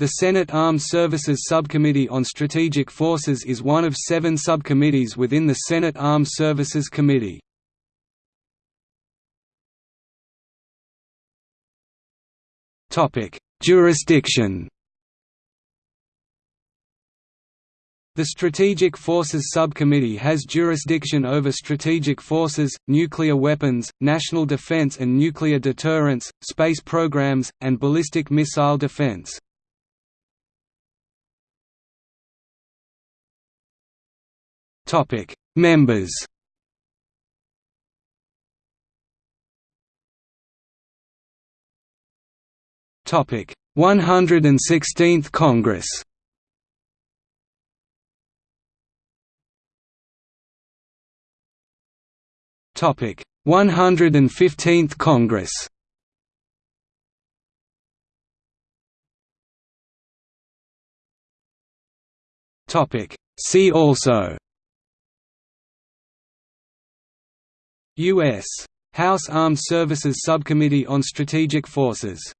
The Senate Armed Services Subcommittee on Strategic Forces is one of seven subcommittees within the Senate Armed Services Committee. Jurisdiction The Strategic Forces Subcommittee has jurisdiction over strategic forces, nuclear weapons, national defense and nuclear deterrence, space programs, and ballistic missile defense. Topic: Members. Topic: 116th Congress. Topic: 115th Congress. Topic: See also U.S. House Armed Services Subcommittee on Strategic Forces